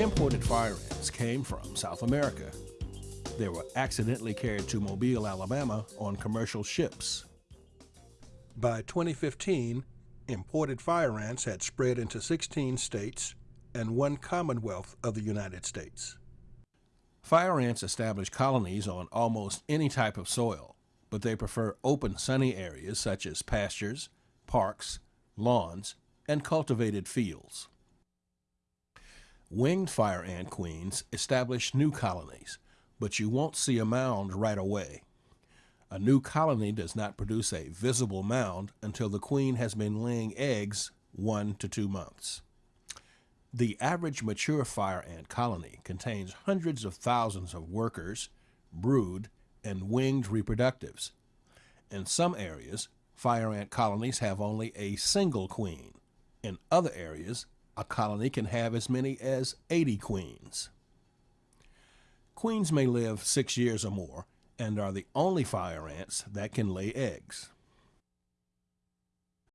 Imported fire ants came from South America. They were accidentally carried to Mobile, Alabama on commercial ships. By 2015, imported fire ants had spread into 16 states and one Commonwealth of the United States. Fire ants establish colonies on almost any type of soil, but they prefer open sunny areas such as pastures, parks, lawns, and cultivated fields. Winged fire ant queens establish new colonies, but you won't see a mound right away. A new colony does not produce a visible mound until the queen has been laying eggs one to two months. The average mature fire ant colony contains hundreds of thousands of workers, brood, and winged reproductives. In some areas, fire ant colonies have only a single queen. In other areas, a colony can have as many as 80 queens. Queens may live six years or more and are the only fire ants that can lay eggs.